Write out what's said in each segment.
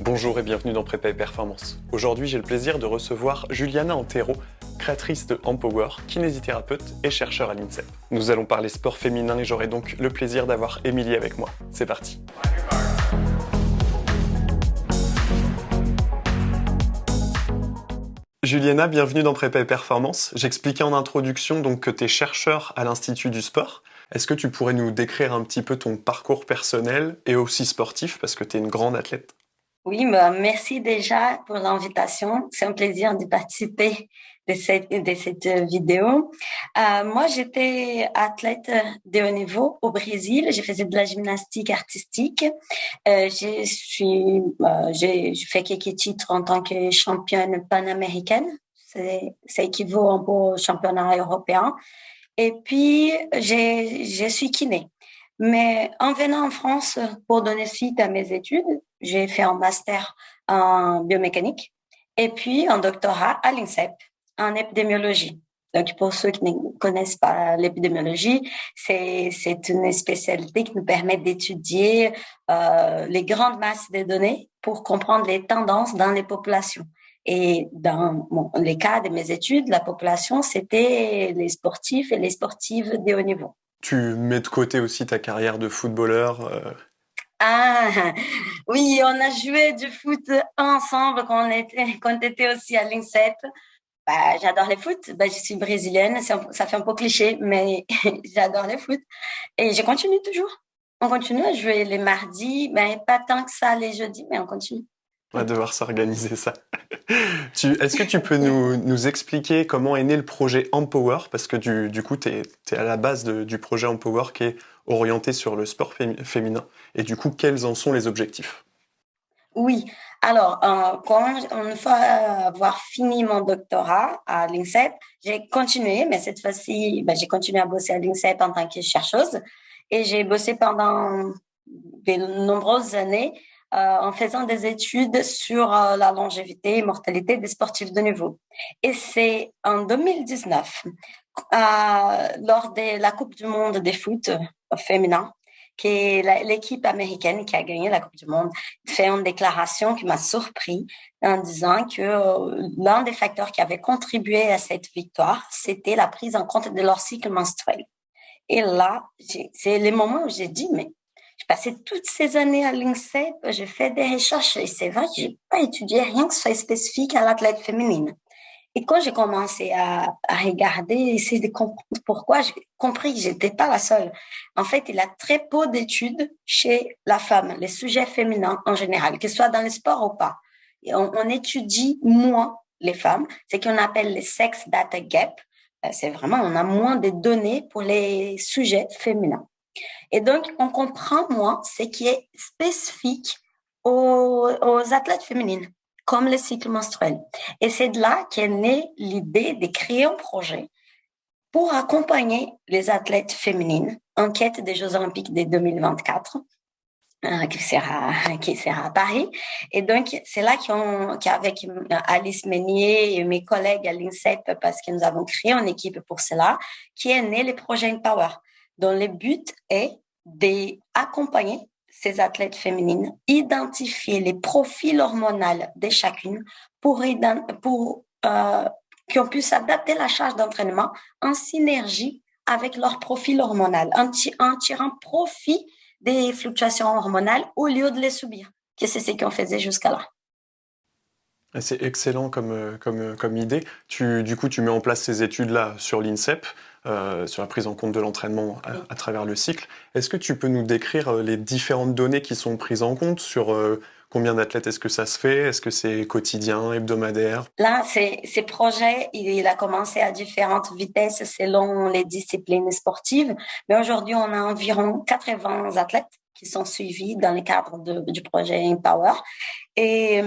Bonjour et bienvenue dans Prépa et Performance. Aujourd'hui, j'ai le plaisir de recevoir Juliana Antero, créatrice de Empower, kinésithérapeute et chercheur à l'INSEP. Nous allons parler sport féminin et j'aurai donc le plaisir d'avoir Émilie avec moi. C'est parti. Juliana, bienvenue dans Prépa et Performance. J'expliquais en introduction donc que tu es chercheur à l'Institut du sport. Est-ce que tu pourrais nous décrire un petit peu ton parcours personnel et aussi sportif parce que tu es une grande athlète? Oui, bah, merci déjà pour l'invitation. C'est un plaisir de participer de cette, cette vidéo. Euh, moi, j'étais athlète de haut niveau au Brésil. J'ai fait de la gymnastique artistique. Euh, je suis, euh, j'ai fait quelques titres en tant que championne panaméricaine. Ça équivaut au championnat européen. Et puis, je suis kiné. Mais en venant en France pour donner suite à mes études, j'ai fait un master en biomécanique et puis un doctorat à l'INSEP en épidémiologie. Donc, pour ceux qui ne connaissent pas l'épidémiologie, c'est, une spécialité qui nous permet d'étudier euh, les grandes masses de données pour comprendre les tendances dans les populations. Et dans les cas de mes études, la population, c'était les sportifs et les sportives de haut niveau. Tu mets de côté aussi ta carrière de footballeur euh... Ah oui, on a joué du foot ensemble quand on était, aussi à l'INSEP. Bah, j'adore le foot. Bah, je suis brésilienne, ça fait un peu cliché, mais j'adore le foot. Et je continue toujours. On continue à jouer les mardis, mais pas tant que ça les jeudis, mais on continue. On va devoir s'organiser ça. Est-ce que tu peux nous, expliquer comment est né le projet Empower? Parce que du, coup, tu es, à la base du projet Empower qui est orienté sur le sport féminin. Et du coup, quels en sont les objectifs? Oui. Alors, euh, quand, une fois avoir fini mon doctorat à l'INSEP, j'ai continué, mais cette fois-ci, ben, j'ai continué à bosser à l'INSEP en tant que chercheuse. Et j'ai bossé pendant de nombreuses années euh, en faisant des études sur euh, la longévité et mortalité des sportifs de niveau. Et c'est en 2019, euh, lors de la Coupe du monde des foot féminin, que l'équipe américaine qui a gagné la Coupe du Monde fait une déclaration qui m'a surpris en disant que l'un des facteurs qui avait contribué à cette victoire, c'était la prise en compte de leur cycle menstruel. Et là, c'est les moments où j'ai dit, mais passé toutes ces années à l'INSEP, j'ai fait des recherches et c'est vrai que j'ai pas étudié rien que soit spécifique à l'athlète féminine. Et quand j'ai commencé à, à, regarder, essayer de comprendre pourquoi, j'ai compris que j'étais pas la seule. En fait, il y a très peu d'études chez la femme, les sujets féminins en général, que ce soit dans le sport ou pas. On, on étudie moins les femmes, c'est qu'on appelle les sex data gap. Euh, c'est vraiment, on a moins de données pour les sujets féminins. Et donc, on comprend moins ce qui est spécifique aux, athlètes féminines, comme le cycle menstruel. Et c'est de là qu'est née l'idée de créer un projet pour accompagner les athlètes féminines en quête des Jeux olympiques de 2024 euh, qui sera qui sera à Paris et donc c'est là qu'avec Alice Meunier et mes collègues à l'INSEP parce que nous avons créé une équipe pour cela qui est né le projet Empower dont le but est d'accompagner ces athlètes féminines, identifier les profils hormonaux de chacune pour, pour euh, qu'on puisse adapter la charge d'entraînement en synergie avec leur profil hormonal, en, tirant profit des fluctuations hormonales au lieu de les subir, que c'est ce qu'on faisait jusqu'à là. C'est excellent comme, euh, comme, euh, comme idée. Du coup, tu mets en place ces études-là sur l'INSEP. Euh, sur la prise en compte de l'entraînement à, travers le cycle. Est-ce que tu peux nous décrire euh, les différentes données qui sont prises en compte sur euh, combien d'athlètes est-ce que ça se fait? Est-ce que c'est quotidien, hebdomadaire? Là, ces projets, il a commencé à différentes vitesses selon les disciplines sportives, mais aujourd'hui, on a environ 80 athlètes qui sont suivis dans le cadre du projet Empower. Et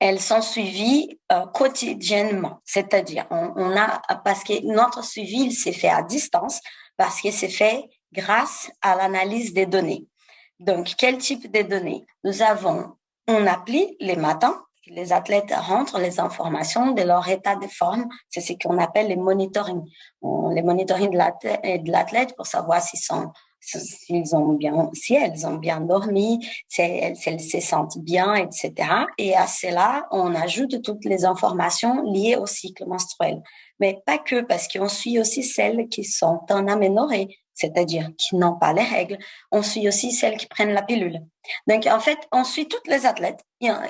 elles sont suivies euh, quotidiennement. C'est-à-dire, on, a, parce que notre suivi, s'est fait à distance, parce que c'est fait grâce à l'analyse des données. Donc, quel type de données? Nous avons on appli les matins. Les athlètes rentrent les informations de leur état de forme. C'est ce qu'on appelle les monitoring. On, les monitoring de l'athlète pour savoir s'ils sont s'ils ont bien, si elles ont bien dormi, si elles, se sentent bien, etc. Et à cela, on ajoute toutes les informations liées au cycle menstruel. Mais pas que, parce qu'on suit aussi celles qui sont en aménorrhée, c'est-à-dire qui n'ont pas les règles. On suit aussi celles qui prennent la pilule. Donc, en fait, on suit toutes les athlètes.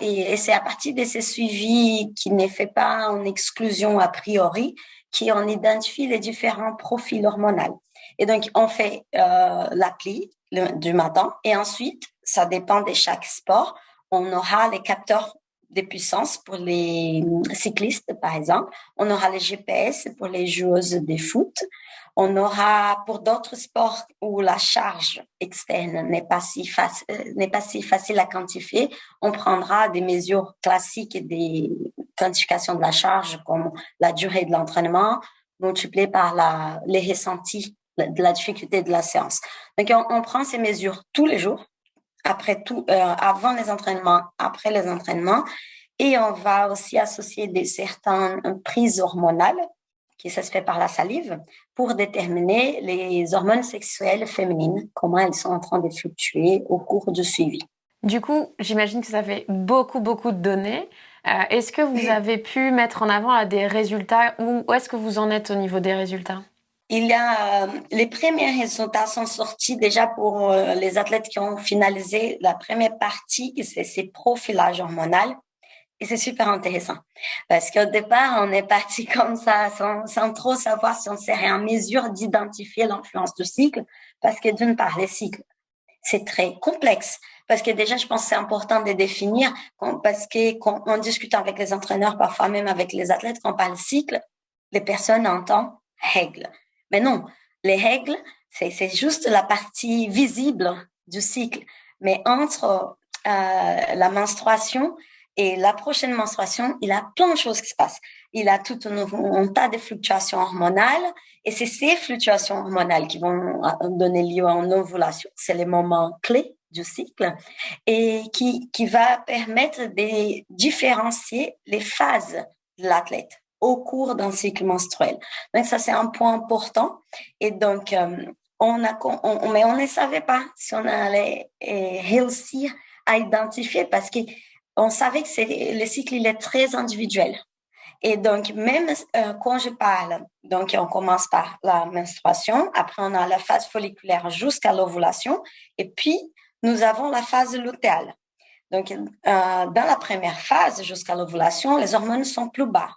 Et, c'est à partir de ces suivis qui n'est fait pas en exclusion a priori qu'on identifie les différents profils hormonaux. Et donc, on fait euh, l'appli du matin et ensuite, ça dépend de chaque sport, on aura les capteurs de puissance pour les cyclistes, par exemple. On aura les GPS pour les joueuses de foot. On aura pour d'autres sports où la charge externe n'est pas si facile, n'est pas si facile à quantifier, on prendra des mesures classiques des quantifications de la charge comme la durée de l'entraînement multipliée par la, les ressentis de la difficulté de la séance. Donc, on, prend ces mesures tous les jours, après tout, euh, avant les entraînements, après les entraînements, et on va aussi associer des certaines prises hormonales, qui ça se fait par la salive, pour déterminer les hormones sexuelles féminines, comment elles sont en train de fluctuer au cours du suivi. Du coup, j'imagine que ça fait beaucoup, beaucoup de données. Euh, est-ce que vous avez pu mettre en avant des résultats ou où est-ce que vous en êtes au niveau des résultats? Il y a, euh, les premiers résultats sont sortis déjà pour euh, les athlètes qui ont finalisé la première partie, c'est ces profilages hormonal. Et c'est super intéressant parce qu'au départ, on est parti comme ça sans, trop savoir si on serait en mesure d'identifier l'influence du cycle parce que d'une part, les cycles, c'est très complexe parce que déjà, je pense que c'est important de définir parce que quand on discute avec les entraîneurs, parfois même avec les athlètes, quand on parle cycle, les personnes entendent règles. Mais non, les règles, c'est juste la partie visible du cycle. Mais entre euh, la menstruation et la prochaine menstruation, il y a plein de choses qui se passent. Il a tout un, tas de fluctuations hormonales et c'est ces fluctuations hormonales qui vont donner lieu à une ovulation. C'est les moments clés du cycle et qui va permettre de différencier les phases de l'athlète au cours d'un cycle menstruel. Donc ça, c'est un point important. Et donc, euh, on a, mais on ne savait pas si on allait euh, réussir à identifier parce qu'on savait que le cycle, il est très individuel. Et donc, même euh, quand je parle, donc on commence par la menstruation, après on a la phase folliculaire jusqu'à l'ovulation, et puis nous avons la phase lutéale. Donc, dans la première phase, jusqu'à l'ovulation, les hormones sont plus bas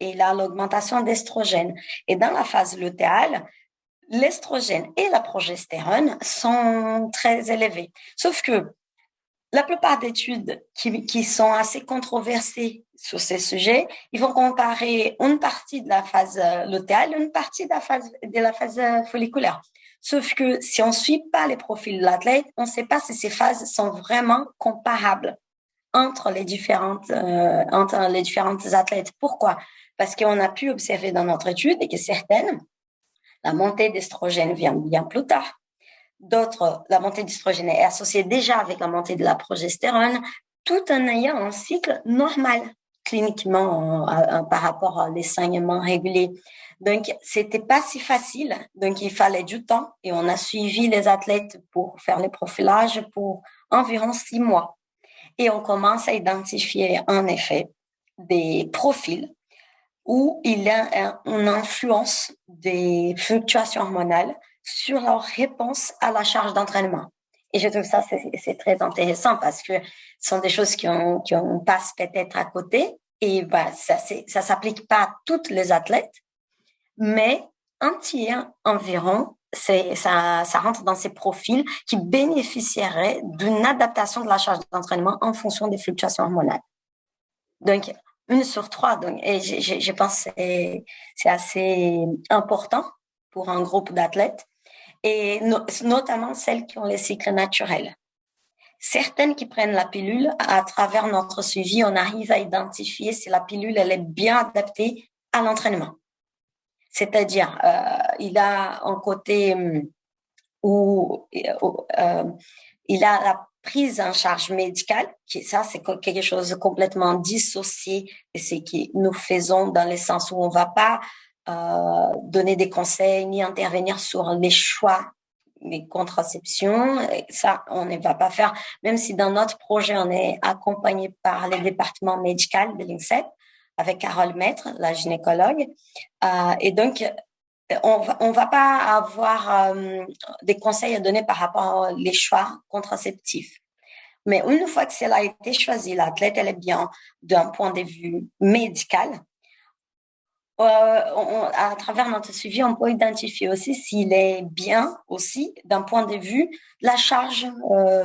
et là, l'augmentation d'estrogène. Et dans la phase lutéale, l'estrogène et la progestérone sont très élevés. Sauf que la plupart d'études qui, qui, sont assez controversées sur ces sujets, ils vont comparer une partie de la phase lutéale et une partie de la phase, de la phase folliculaire. Sauf que si on ne suit pas les profils de l'athlète, on ne sait pas si ces phases sont vraiment comparables entre les différentes, euh, entre les différentes athlètes. Pourquoi? Parce qu'on a pu observer dans notre étude que certaines, la montée d'estrogène vient bien plus tard. D'autres, la montée d'estrogène est associée déjà avec la montée de la progestérone, tout en ayant un cycle normal cliniquement par rapport à les saignements. Donc, c'était pas si facile. Donc, il fallait du temps et on a suivi les athlètes pour faire les profilages pour environ six mois. Et on commence à identifier en effet des profils où il y a une influence des fluctuations hormonales sur leur réponse à la charge d'entraînement. Et je trouve ça c'est très intéressant parce que ce sont des choses qui on, qui on passe peut-être à côté et bah, ça ça s'applique pas à toutes les athlètes, mais un tiers environ ça, ça rentre dans ces profils qui bénéficieraient d'une adaptation de la charge d'entraînement en fonction des fluctuations hormonales. Donc, une sur trois. Donc, et je, je pense que c'est assez important pour un groupe d'athlètes, et notamment celles qui ont les cycles naturels. Certaines qui prennent la pilule, à travers notre suivi, on arrive à identifier si la pilule elle est bien adaptée à l'entraînement. C'est-à-dire, euh, il a un côté hum, où euh, il a la prise en charge médicale, ça c'est quelque chose de complètement dissocié et c'est que nous faisons dans le sens où on va pas euh, donner des conseils ni intervenir sur les choix des contraceptions. ça, on ne va pas faire, même si dans notre projet, on est accompagné par les départements médicaux de l'INSEP avec Carole Maître, la gynécologue. Euh, et donc, on on va pas avoir euh, des conseils à donner par rapport aux choix contraceptifs. Mais une fois que cela a été choisi, l'athlète, elle est bien d'un point de vue médical. Euh, à travers notre suivi, on peut identifier aussi s'il est bien aussi d'un point de vue la charge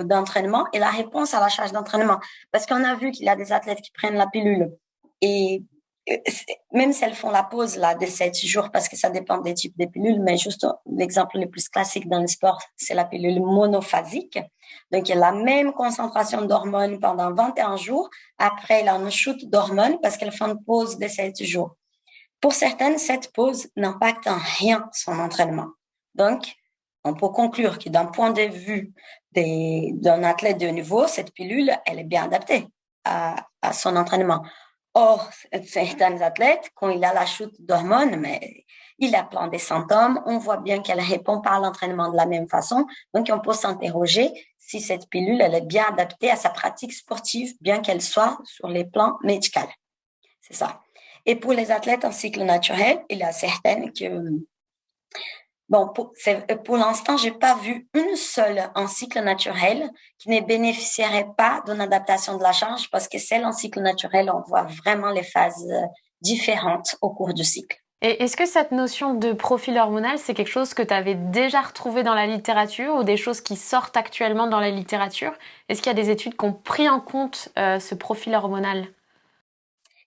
d'entraînement et la réponse à la charge d'entraînement. Parce qu'on a vu qu'il y a des athlètes qui prennent la pilule et même si elles font la pause là de 7 jours parce que ça dépend des types de pilules, mais juste l'exemple le plus classique dans le sport, c'est la pilule monophasique. Donc, il y a la même concentration d'hormones pendant 21 jours. Après, il a une chute d'hormones parce qu'elle fait une pause de 7 jours. Pour certaines, cette pause n'impacte en rien son entraînement. Donc, on peut conclure que d'un point de vue d'un athlète de niveau, cette pilule, elle est bien adaptée à son entraînement. Or, certains athlètes, quand il a la chute d'hormones, mais il a plein de symptômes, on voit bien qu'elle répond pas à l'entraînement de la même façon. Donc, on peut s'interroger si cette pilule, elle est bien adaptée à sa pratique sportive, bien qu'elle soit sur les plans médicaux. C'est ça. Et pour les athlètes en cycle naturel, il y a certaines que Bon, pour, pour l'instant, j'ai pas vu une seule en cycle naturel qui ne bénéficierait pas d'une adaptation de la charge parce que celle en cycle naturel, on voit vraiment les phases euh, différentes au cours du cycle. Et est-ce que cette notion de profil hormonal, c'est quelque chose que tu avais déjà retrouvé dans la littérature ou des choses qui sortent actuellement dans la littérature? Est-ce qu'il y a des études qui ont pris en compte euh, ce profil hormonal?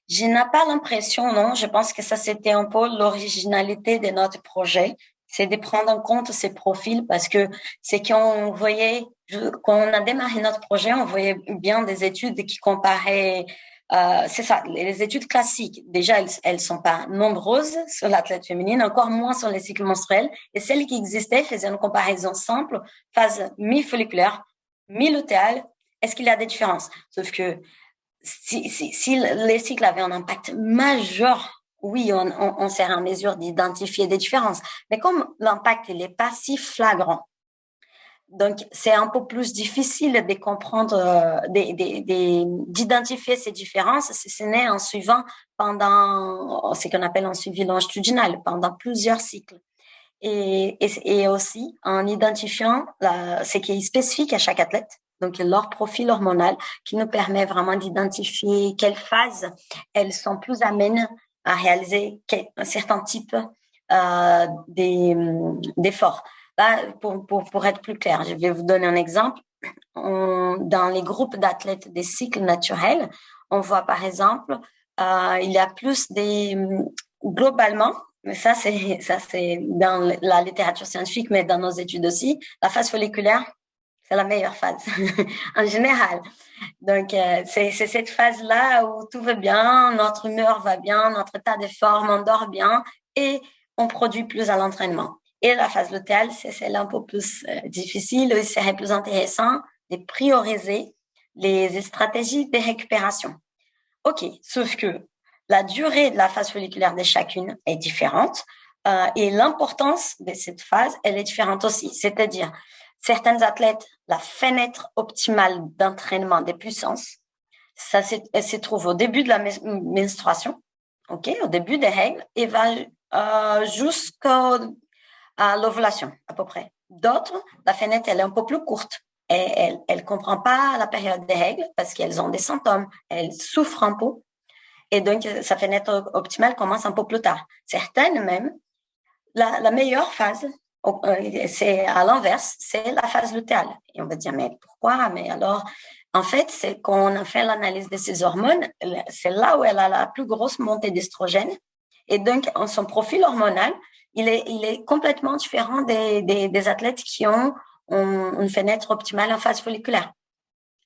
Je n'ai pas l'impression, non. Je pense que ça, c'était un peu l'originalité de notre projet c'est de prendre en compte ces profils parce que c'est qu'on voyait, quand on a démarré notre projet, on voyait bien des études qui comparaient, euh, c'est ça, les études classiques. Déjà, elles, elles sont pas nombreuses sur l'athlète féminine, encore moins sur les cycles menstruels. Et celles qui existaient faisaient une comparaison simple, phase mi-folliculaire, mi-lutéale. Est-ce qu'il y a des différences? Sauf que si, si, si les cycles avaient un impact majeur oui, on, on, sert en mesure d'identifier des différences. Mais comme l'impact n'est pas si flagrant, donc c'est un peu plus difficile de comprendre, euh, d'identifier ces différences si ce n'est en suivant pendant ce qu'on appelle un suivi longitudinal, pendant plusieurs cycles. Et, et, aussi en identifiant ce qui est spécifique à chaque athlète, donc leur profil hormonal, qui nous permet vraiment d'identifier quelles phases elles sont plus amènes à réaliser un certain type euh, d'efforts. pour, pour, pour, être plus clair, je vais vous donner un exemple. dans les groupes d'athlètes des cycles naturels, on voit par exemple, euh, il y a plus des globalement, mais ça c'est ça c'est dans la littérature scientifique, mais dans nos études aussi, la phase folliculaire c'est la meilleure phase en général. Donc, euh, c'est cette phase-là où tout va bien, notre humeur va bien, notre état de forme, on dort bien et on produit plus à l'entraînement. Et la phase lutéale, c'est celle un peu plus euh, difficile, il serait plus intéressant de prioriser les stratégies de récupération. OK, sauf que la durée de la phase folliculaire de chacune est différente euh, et l'importance de cette phase, elle est différente aussi. C'est-à-dire, certains athlètes, la fenêtre optimale d'entraînement des puissances, ça se trouve au début de la menstruation, au début des règles, et va euh, jusqu'à l'ovulation à peu près. D'autres, la fenêtre elle est un peu plus courte et elle elle comprend pas la période des règles parce qu'elles ont des symptômes, elles souffrent un peu et donc sa fenêtre optimale commence un peu plus tard. Certaines même, la, meilleure phase c'est à l'inverse, c'est la phase lutéale. Et on va dire, mais pourquoi? Mais alors, en fait, c'est quand on a fait l'analyse de ces hormones, c'est là où elle a la plus grosse montée d'estrogène. Et donc, son profil hormonal, il est, complètement différent des, des athlètes qui ont, une fenêtre optimale en phase folliculaire.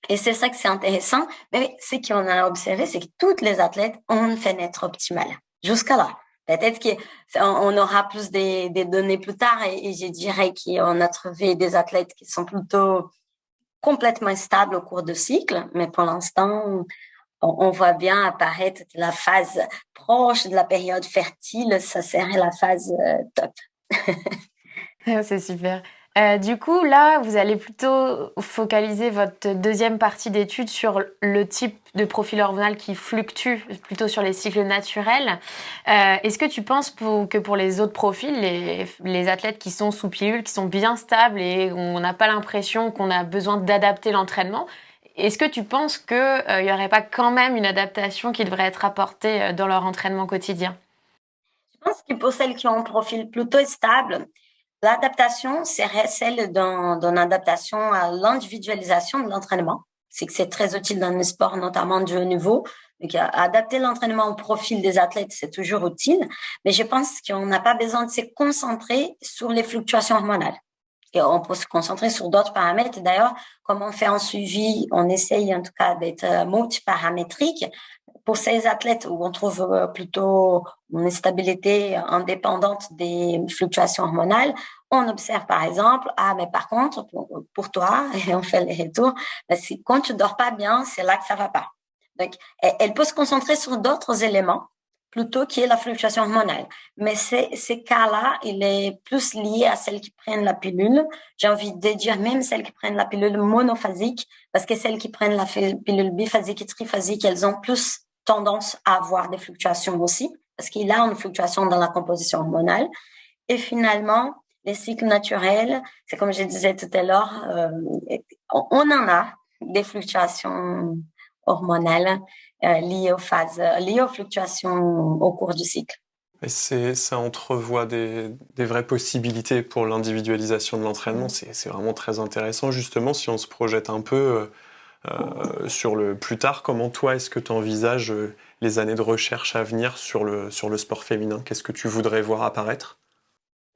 Et c'est ça que c'est intéressant. Mais ce qu'on a observé, c'est que toutes les athlètes ont une fenêtre optimale. Jusqu'à là. Peut-être qu'on aura plus des, données plus tard et, je dirais qu'on a trouvé des athlètes qui sont plutôt complètement stables au cours du cycle, mais pour l'instant, on, voit bien apparaître la phase proche de la période fertile, ça serait la phase euh, top. C'est super. Euh, du coup, là, vous allez plutôt focaliser votre deuxième partie d'étude sur le type de profil hormonal qui fluctue plutôt sur les cycles naturels. Euh, est-ce que tu penses que pour les autres profils, les, athlètes qui sont sous pilule, qui sont bien stables et on n'a pas l'impression qu'on a besoin d'adapter l'entraînement, est-ce que tu penses qu'il n'y aurait pas quand même une adaptation qui devrait être apportée dans leur entraînement quotidien? Je pense que pour celles qui ont un profil plutôt stable, L'adaptation serait celle d'une adaptation à l'individualisation de l'entraînement. C'est que c'est très utile dans le sport, notamment du haut niveau. Donc, adapter l'entraînement au profil des athlètes, c'est toujours utile. Mais je pense qu'on n'a pas besoin de se concentrer sur les fluctuations hormonales. Et on peut se concentrer sur d'autres paramètres. D'ailleurs, comme on fait un suivi, on essaye en tout cas d'être multiparamétrique pour ces athlètes où on trouve euh, plutôt une stabilité indépendante des fluctuations hormonales, on observe par exemple, ah mais par contre pour, toi, et on fait les retours, ben, quand tu dors pas bien, c'est là que ça va pas. Donc elle peut se concentrer sur d'autres éléments plutôt que la fluctuation hormonale. Mais ces cas-là, il est plus lié à celles qui prennent la pilule. J'ai envie de dire même celles qui prennent la pilule monophasique, parce que celles qui prennent la pilule biphasique et triphasique, elles ont plus tendance à avoir des fluctuations aussi, parce qu'il a une fluctuation dans la composition hormonale. Et finalement, les cycles naturels, c'est comme je disais tout à l'heure, euh, on en a des fluctuations hormonales euh, liées aux phases, liées aux fluctuations au cours du cycle. Et ça entrevoit des, des, vraies possibilités pour l'individualisation de l'entraînement. Mm. C'est vraiment très intéressant. Justement, si on se projette un peu, euh, sur le plus tard, comment toi est-ce que tu envisages euh, les années de recherche à venir sur le, sur le sport féminin? Qu'est-ce que tu voudrais voir apparaître?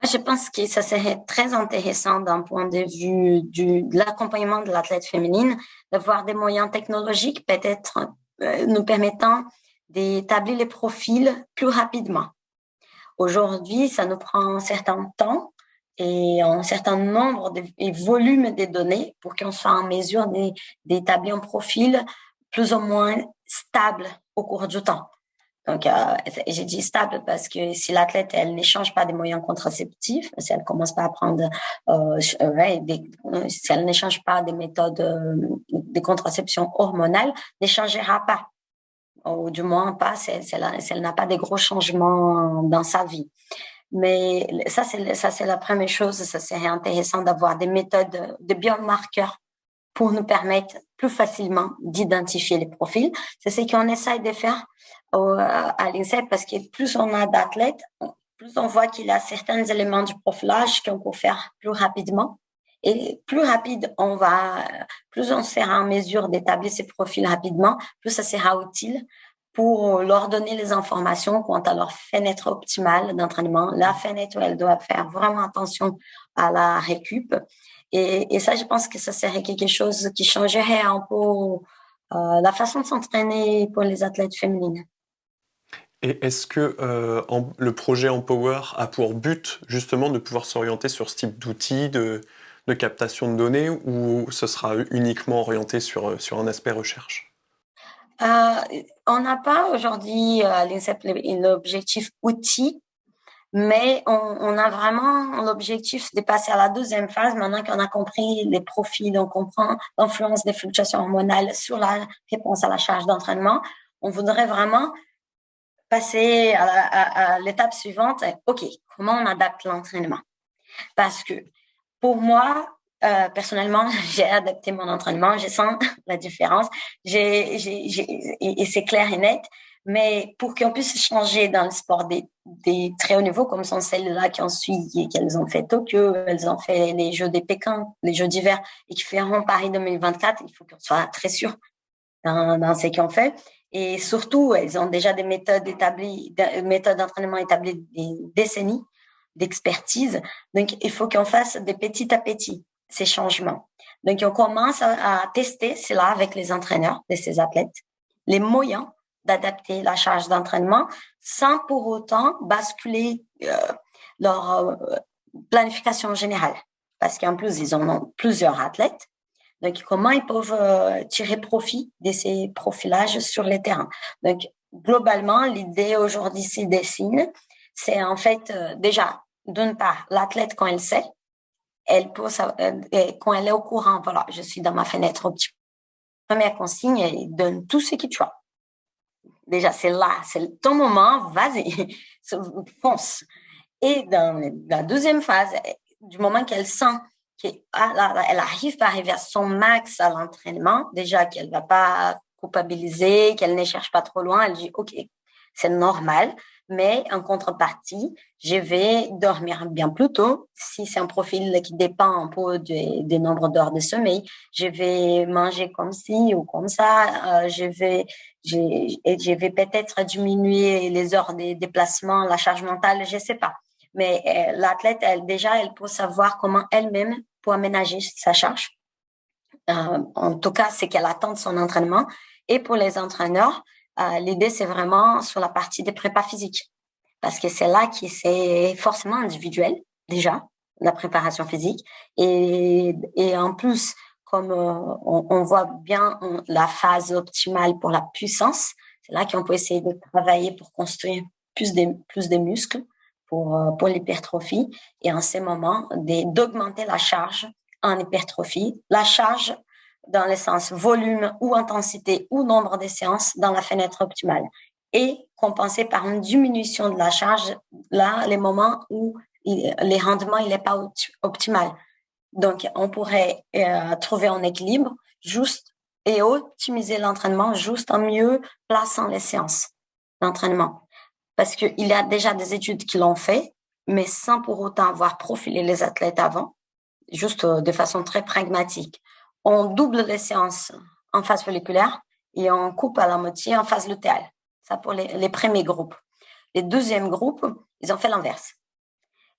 Je pense que ça serait très intéressant d'un point de vue du, de l'accompagnement de l'athlète féminine, d'avoir des moyens technologiques peut-être euh, nous permettant d'établir les profils plus rapidement. Aujourd'hui, ça nous prend un certain temps et un certain nombre de, et volume de données pour qu'on soit en mesure d'établir un profil plus ou moins stable au cours du temps. Donc, euh, j'ai dit stable parce que si l'athlète, elle n'échange pas des moyens contraceptifs, si elle commence pas à prendre, euh, ouais, des, si elle n'échange pas des méthodes euh, de contraception hormonale, n'échangera pas. Ou du moins pas si elle n'a pas de gros changements dans sa vie. Mais ça, c'est ça, c'est la première chose. Ça serait intéressant d'avoir des méthodes de biomarqueurs pour nous permettre plus facilement d'identifier les profils. C'est ce qu'on essaye de faire à l'INSEP parce que plus on a d'athlètes, plus on voit qu'il y a certains éléments du profilage qu'on peut faire plus rapidement. Et plus rapide on va, plus on sera en mesure d'établir ces profils rapidement, plus ça sera utile pour leur donner les informations quant à leur fenêtre optimale d'entraînement. La fenêtre où elles doivent faire vraiment attention à la récup. Et, ça, je pense que ça serait quelque chose qui changerait un peu euh, la façon de s'entraîner pour les athlètes féminines. Et est-ce que euh, le projet Empower a pour but justement de pouvoir s'orienter sur ce type d'outils de, de, captation de données ou ce sera uniquement orienté sur, sur un aspect recherche? Euh, on n'a pas aujourd'hui l'INSEP l'objectif outil, mais on, a vraiment l'objectif de passer à la deuxième phase maintenant qu'on a compris les profils, on comprend l'influence des fluctuations hormonales sur la réponse à la charge d'entraînement. On voudrait vraiment passer à l'étape suivante. OK, comment on adapte l'entraînement? Parce que pour moi, euh, personnellement, j'ai adapté mon entraînement, je sens la différence, et, c'est clair et net. Mais pour qu'on puisse changer dans le sport des, des très hauts niveaux, comme sont celles-là qui ont suivi, qu'elles ont fait Tokyo, elles ont fait les Jeux des Pékin, les Jeux d'hiver, et qui feront Paris 2024, il faut qu'on soit très sûr dans, dans ce qu'on fait. Et surtout, elles ont déjà des méthodes établies, des méthodes d'entraînement établies des décennies d'expertise. Donc, il faut qu'on fasse des petits à petits ces changements. Donc, on commence à, tester cela avec les entraîneurs de ces athlètes, les moyens d'adapter la charge d'entraînement sans pour autant basculer euh, leur euh, planification générale. Parce qu'en plus, ils en ont plusieurs athlètes. Donc, comment ils peuvent euh, tirer profit de ces profilages sur les terrains? Donc, globalement, l'idée aujourd'hui s'y dessine. C'est en fait déjà, d'une part, l'athlète quand elle sait elle peut, quand elle est au courant, voilà, je suis dans ma fenêtre. Première consigne, elle donne tout ce que tu as. Déjà, c'est là, c'est ton moment, vas-y, fonce. Et dans la deuxième phase, du moment qu'elle sent qu'elle elle arrive à arriver à son max à l'entraînement, déjà qu'elle va pas culpabiliser, qu'elle ne cherche pas trop loin, elle dit, OK, c'est normal, mais en contrepartie, je vais dormir bien plus tôt. Si c'est un profil qui dépend un peu des, des nombres d'heures de sommeil, je vais manger comme ci ou comme ça. Euh, je vais, je, je vais peut-être diminuer les heures de déplacement, la charge mentale, je sais pas. Mais euh, l'athlète, elle déjà, elle peut savoir comment elle-même peut aménager sa charge. Euh, en tout cas, c'est qu'elle attend son entraînement. Et pour les entraîneurs, euh, l'idée, c'est vraiment sur la partie des prépas physiques. Parce que c'est là qui c'est forcément individuel, déjà, la préparation physique. Et, et en plus, comme euh, on, on, voit bien la phase optimale pour la puissance, c'est là qu'on peut essayer de travailler pour construire plus de, plus de muscles pour, euh, pour l'hypertrophie. Et en ces moments, d'augmenter la charge en hypertrophie. La charge dans le sens volume ou intensité ou nombre de séances dans la fenêtre optimale et compenser par une diminution de la charge là les moments où les rendements n'est pas optimal. Donc on pourrait euh, trouver un équilibre juste et optimiser l'entraînement juste en mieux plaçant les séances d'entraînement. Parce qu'il y a déjà des études qui l'ont fait, mais sans pour autant avoir profilé les athlètes avant, juste euh, de façon très pragmatique on double les séances en phase folliculaire et on coupe à la moitié en phase lutéale. Ça pour les, premiers groupes. Les deuxièmes groupes, ils ont fait l'inverse.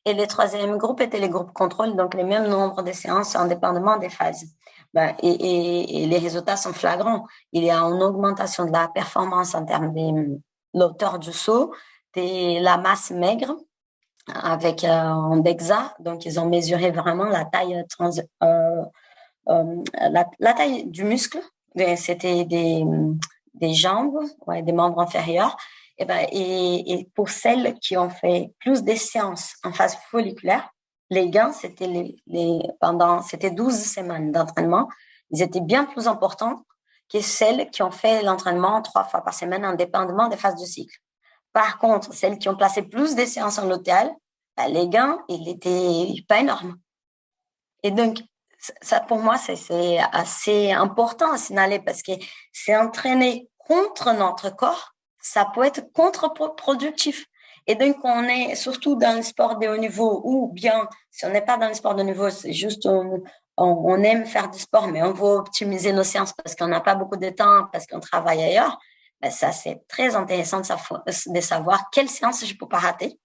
Et les troisième groupe étaient les groupes contrôle, donc les mêmes nombres de séances indépendamment des phases. Ben, et, les résultats sont flagrants. Il y a une augmentation de la performance en termes de l'auteur du saut, de la masse maigre avec euh, un DEXA. Donc, ils ont mesuré vraiment la taille trans, euh, euh, la, taille du muscle, c'était des, des jambes, ouais, des membres inférieurs. Et, ben, et, et, pour celles qui ont fait plus de séances en phase folliculaire, les gains, c'était les, pendant, c'était 12 semaines d'entraînement. Ils étaient bien plus importants que celles qui ont fait l'entraînement trois fois par semaine, indépendamment des phases du cycle. Par contre, celles qui ont placé plus de séances en hôtel, ben, les gains, ils étaient pas énormes. Et donc, ça, pour moi, c'est assez important à signaler parce que c'est entraîner contre notre corps, ça peut être contre-productif. Et donc, on est surtout dans le sport de haut niveau ou bien, si on n'est pas dans le sport de haut niveau, c'est juste on, aime faire du sport, mais on veut optimiser nos séances parce qu'on n'a pas beaucoup de temps, parce qu'on travaille ailleurs. Ben ça, c'est très intéressant de, savoir quelle séance je peux pas rater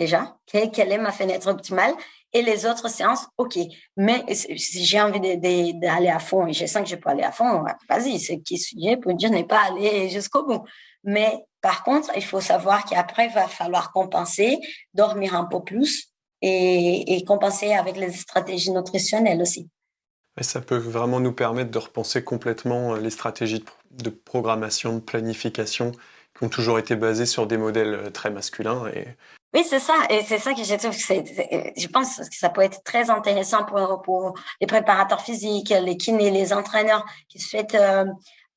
déjà, quelle est ma fenêtre optimale et les autres séances, OK. Mais si j'ai envie d'aller à fond et je sens que je peux aller à fond, vas-y, ce qui sujet pour dire n'est pas aller jusqu'au bout. Mais par contre, il faut savoir qu'après, il va falloir compenser, dormir un peu plus et, et compenser avec les stratégies nutritionnelles aussi. Et ça peut vraiment nous permettre de repenser complètement euh, les stratégies de programmation, de planification qui ont toujours été basées sur des modèles euh, très masculins et oui, c'est ça. Et c'est ça que je trouve je pense que ça peut être très intéressant pour, pour les préparateurs physiques, les kinés, les entraîneurs qui souhaitent euh,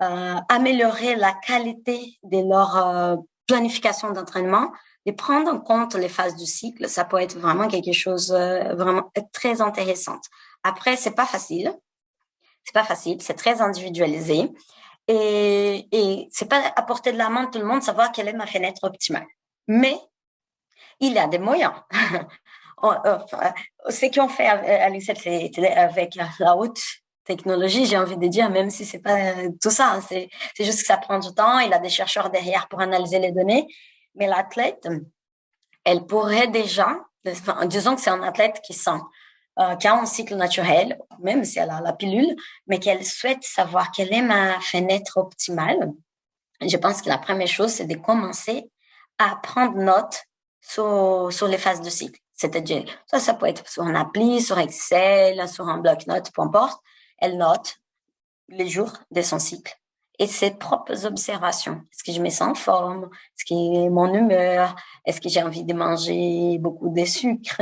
euh, améliorer la qualité de leur euh, planification d'entraînement, de prendre en compte les phases du cycle. Ça peut être vraiment quelque chose euh, vraiment très intéressant. Après, c'est pas facile. C'est pas facile. C'est très individualisé. Et, et c'est pas à portée de la main de tout le monde savoir quelle est ma fenêtre optimale. Mais il a des moyens. Euh, ce qu'on fait à l'UCL, c'est avec la haute technologie, j'ai envie de dire, même si c'est pas tout ça, hein, c'est juste que ça prend du temps, il a des chercheurs derrière pour analyser les données, mais l'athlète, elle pourrait déjà, disons que c'est un athlète qui sent, euh, qui a un cycle naturel, même si elle a la pilule, mais qu'elle souhaite savoir quelle est ma fenêtre optimale. Je pense que la première chose, c'est de commencer à prendre note sur, sur les phases de cycle. C'est-à-dire, ça, ça peut être sur un appli, sur Excel, sur un bloc-notes, peu importe. Elle note les jours de son cycle et ses propres observations. Est-ce que je me sens en forme? Est-ce que mon humeur? Est-ce que j'ai envie de manger beaucoup de sucre?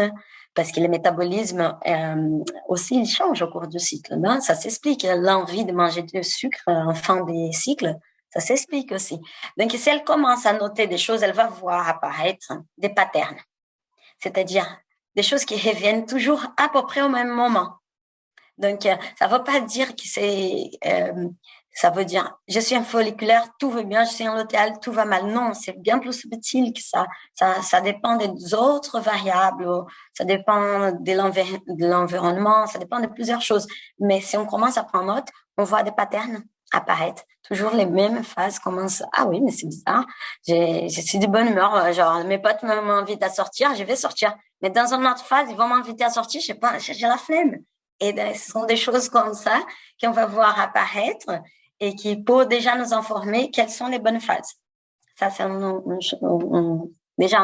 parce que le métabolisme euh, aussi il change au cours du cycle. Ça s'explique. L'envie de manger du sucre en fin des cycles, ça s'explique aussi. Donc, si elle commence à noter des choses, elle va voir apparaître des patterns, c'est-à-dire des choses qui reviennent toujours à peu près au même moment. Donc, euh, ça ne veut pas dire que c'est, euh, ça veut dire, je suis un folliculaire, tout va bien, je suis en l'hôtel, tout va mal. Non, c'est bien plus subtil que. Ça, ça dépend des autres variables, ça dépend de l'environnement, ça dépend de plusieurs choses. Mais si on commence à prendre note, on voit des patterns apparaître. Toujours les mêmes phases commencent. Ah oui, mais c'est bizarre. Je suis de bonne humeur. Genre, mes potes m'invitent à sortir, je vais sortir. Mais dans une autre phase, ils vont m'inviter à sortir, je sais pas, j'ai la flemme. Et ben, ce sont des choses comme ça qu'on va voir apparaître et qui peuvent déjà nous informer quelles sont les bonnes phases. Ça, c'est déjà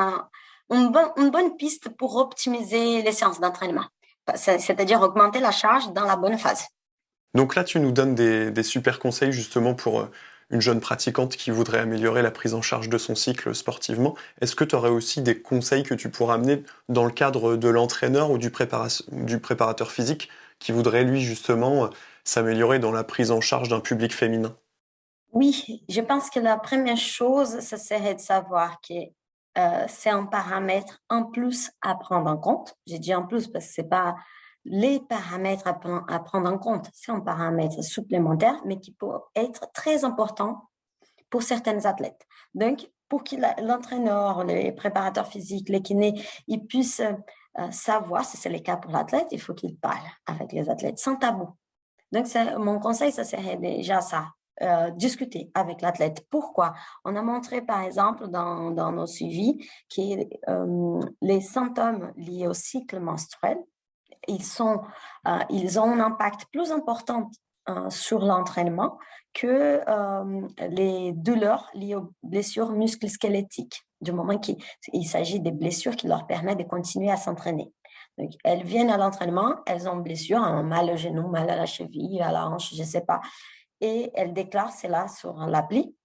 une, une bonne piste pour optimiser les séances d'entraînement. C'est-à-dire augmenter la charge dans la bonne phase. Donc là, tu nous donnes des, super conseils justement pour euh, une jeune pratiquante qui voudrait améliorer la prise en charge de son cycle sportivement. Est-ce que tu aurais aussi des conseils que tu pourrais amener dans le cadre de l'entraîneur ou du, préparateur physique qui voudrait lui justement euh, s'améliorer dans la prise en charge d'un public féminin? Oui, je pense que la première chose, ce serait de savoir que euh, c'est un paramètre en plus à prendre en compte. J'ai dit en plus parce que c'est pas les paramètres à, prendre en compte. C'est un paramètre supplémentaire, mais qui peut être très important pour certains athlètes. Donc, pour que l'entraîneur, les préparateurs physiques, les kinés, ils puissent euh, savoir, si c'est le cas pour l'athlète, il faut qu'ils parlent avec les athlètes sans tabou. Donc, mon conseil, ça serait déjà ça, euh, discuter avec l'athlète. Pourquoi? On a montré, par exemple, dans, dans nos suivis, que euh, les symptômes liés au cycle menstruel euh, ils ont un impact plus important euh, sur l'entraînement que euh, les douleurs liées aux blessures musculosquelettiques, du moment qu'il s'agit des blessures qui leur permettent de continuer à s'entraîner. Donc, elles viennent à l'entraînement, elles ont blessure, un mal au genou, mal à la cheville, à la hanche, je ne sais pas, et elles déclarent cela sur l'appli.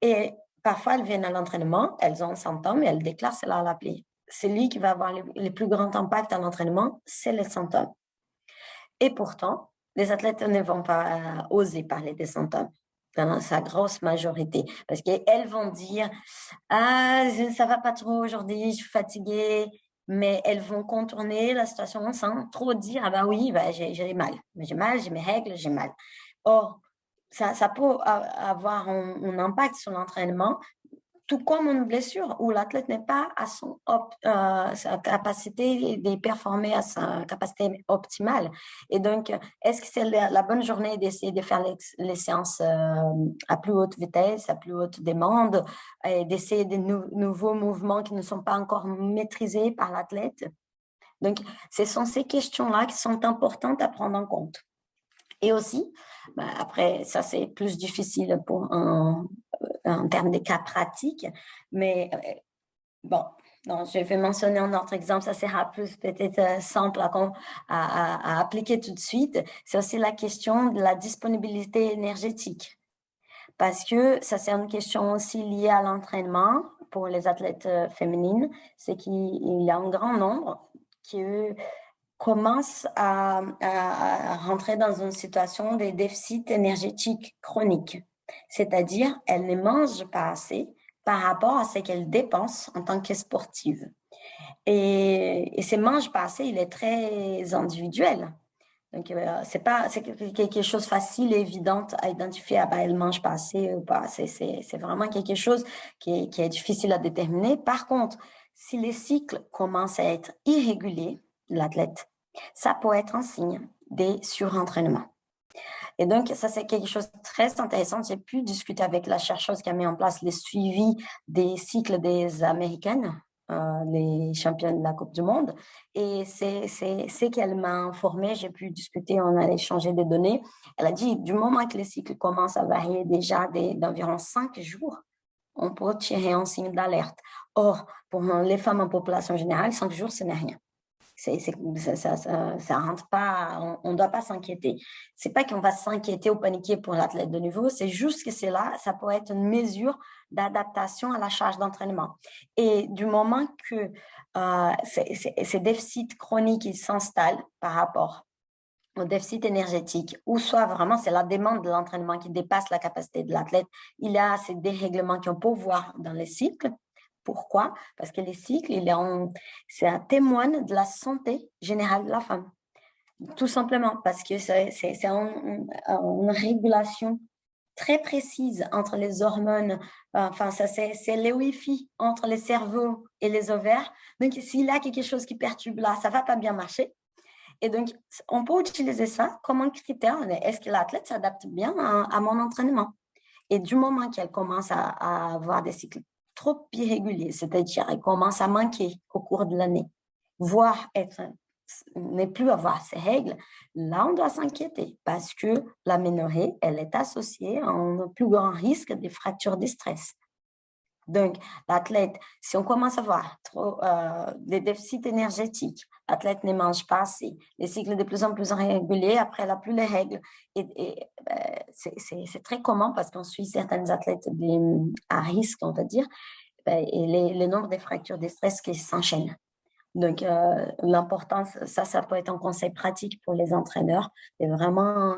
Et parfois, elles viennent à l'entraînement, elles ont un symptôme et elles déclarent cela à l'appli celui qui va avoir le, plus grand impact à l'entraînement, c'est les symptômes. Et pourtant, les athlètes ne vont pas euh, oser parler des symptômes dans sa grosse majorité, parce qu'elles vont dire « Ah, ça va pas trop aujourd'hui, je suis fatiguée », mais elles vont contourner la situation sans trop dire « Ah bah oui, bah, j'ai mal, j'ai mal, j'ai mes règles, j'ai mal ». Or, ça, peut avoir un impact sur l'entraînement, tout comme une blessure où l'athlète n'est pas à son euh, sa capacité de performer à sa capacité optimale. Et donc, est-ce que c'est la, bonne journée d'essayer de faire les, séances euh, à plus haute vitesse, à plus haute demande, et d'essayer de nouveaux mouvements qui ne sont pas encore maîtrisés par l'athlète? Donc, ce sont ces questions-là qui sont importantes à prendre en compte. Et aussi, bah, après, ça c'est plus difficile pour un, en termes de cas pratiques. Mais euh, bon, je vais mentionner un autre exemple, ça sera plus peut-être euh, simple à, appliquer tout de suite. C'est aussi la question de la disponibilité énergétique. Parce que ça, c'est une question aussi liée à l'entraînement pour les athlètes euh, féminines. C'est qu'il y a un grand nombre qui commencent à, rentrer dans une situation de déficit énergétique chronique c'est-à-dire elle ne mange pas assez par rapport à ce qu'elle dépense en tant que sportive. Et, ce mange pas assez, il est très individuel. Donc, euh, c'est pas quelque chose facile et évident à identifier. Ah, ben, elle mange pas assez ou pas. C'est vraiment quelque chose qui est, qui est difficile à déterminer. Par contre, si les cycles commencent à être irréguliers, l'athlète, ça peut être un signe des surentraînements. Et donc, ça, c'est quelque chose de très intéressant. J'ai pu discuter avec la chercheuse qui a mis en place les suivis des cycles des Américaines, euh, les championnes de la Coupe du Monde. Et c'est ce qu'elle m'a informé. J'ai pu discuter, on a échangé des données. Elle a dit, du moment que les cycles commencent à varier déjà d'environ cinq jours, on peut tirer un signe d'alerte. Or, pour les femmes en population générale, cinq jours, ce n'est rien. Ça, ça, pas, on ne doit pas s'inquiéter. C'est pas qu'on va s'inquiéter ou paniquer pour l'athlète de niveau, c'est juste que c'est là, ça peut être une mesure d'adaptation à la charge d'entraînement. Et du moment que euh, ces déficits chroniques s'installent par rapport au déficit énergétique, ou soit vraiment c'est la demande de l'entraînement qui dépasse la capacité de l'athlète, il y a ces dérèglements qu'on peut voir dans les cycles, pourquoi? Parce que les cycles, c'est un témoin de la santé générale de la femme. Tout simplement parce que c'est une, régulation très précise entre les hormones, enfin, ça c'est le Wi-Fi entre les cerveaux et les ovaires. Donc, s'il y a quelque chose qui perturbe là, ça va pas bien marcher. Et donc, on peut utiliser ça comme un critère. Est-ce que l'athlète s'adapte bien à, mon entraînement? Et du moment qu'elle commence à, avoir des cycles trop irrégulier, c'est-à-dire elle commence à manquer au cours de l'année, voire être ne plus avoir ses règles, là, on doit s'inquiéter parce que la ménorrhée, elle est associée à un plus grand risque des fractures de stress. Donc, l'athlète, si on commence à avoir trop, euh, des déficits énergétiques, l'athlète ne mange pas assez, les cycles de plus en plus irréguliers, après elle n'a plus les règles. Et, ben, c'est très commun parce qu'on suit certaines athlètes à risque, on va dire, ben, et les, le nombre de fractures de stress qui s'enchaînent. Donc, euh, l'importance, ça, ça peut être un conseil pratique pour les entraîneurs, de vraiment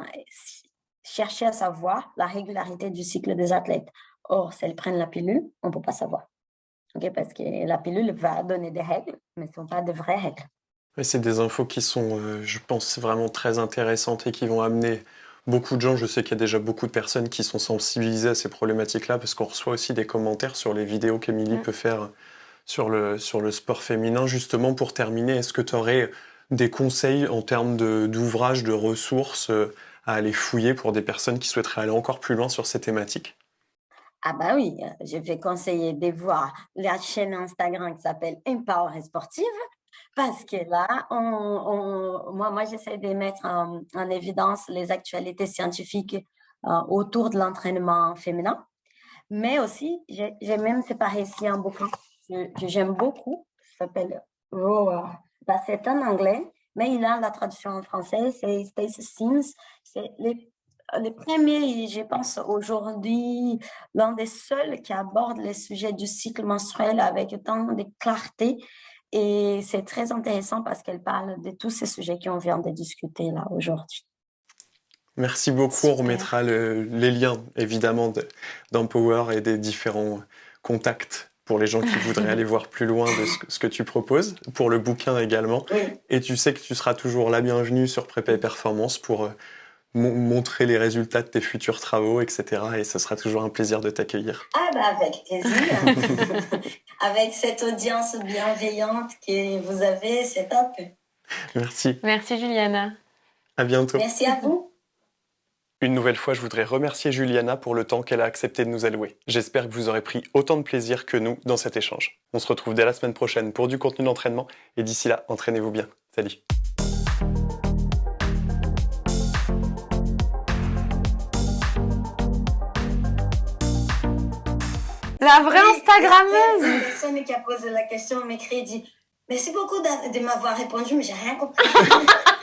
chercher à savoir la régularité du cycle des athlètes. Or, si elles prennent la pilule, on ne peut pas savoir. Parce que la pilule va donner des règles, mais ce ne sont pas de vraies règles. c'est des infos qui sont, euh, je pense, vraiment très intéressantes et qui vont amener beaucoup de gens. Je sais qu'il y a déjà beaucoup de personnes qui sont sensibilisées à ces problématiques-là parce qu'on reçoit aussi des commentaires sur les vidéos qu'Emilie mm. peut faire sur le, sur le sport féminin. Justement, pour terminer, est-ce que tu aurais des conseils en termes d'ouvrages, de, de ressources euh, à aller fouiller pour des personnes qui souhaiteraient aller encore plus loin sur ces thématiques? Ah bah oui, euh, je vais conseiller de voir la chaîne Instagram qui s'appelle Empower Sportive parce que là, moi, moi j'essaie de mettre en, évidence les actualités scientifiques euh, autour de l'entraînement féminin, mais aussi, j'ai même séparé ici un bouquin que, j'aime beaucoup, qui s'appelle Roar. Bah, c'est en anglais, mais il a la traduction en français, c'est Space Sims. Le premier, je pense aujourd'hui, l'un des seuls qui aborde les sujets du cycle menstruel avec autant de clarté. Et c'est très intéressant parce qu'elle parle de tous ces sujets qu'on vient de discuter là aujourd'hui. Merci beaucoup. On remettra les liens, évidemment, d'Empower et des différents contacts pour les gens qui voudraient aller voir plus loin de ce que, tu proposes, pour le bouquin également. Et tu sais que tu seras toujours la bienvenue sur Prépé Performance pour euh, montrer les résultats de tes futurs travaux, etc. Et ce sera toujours un plaisir de t'accueillir. Ah bah avec plaisir. avec cette audience bienveillante que vous avez, c'est top. Merci. Merci Juliana. À bientôt. Merci à vous. Une nouvelle fois, je voudrais remercier Juliana pour le temps qu'elle a accepté de nous allouer. J'espère que vous aurez pris autant de plaisir que nous dans cet échange. On se retrouve dès la semaine prochaine pour du contenu d'entraînement et d'ici là, entraînez-vous bien. Salut La vraie Instagrammeuse. C'est personne qui a posé la question m'écrit et dit Merci beaucoup de m'avoir répondu, mais j'ai rien compris.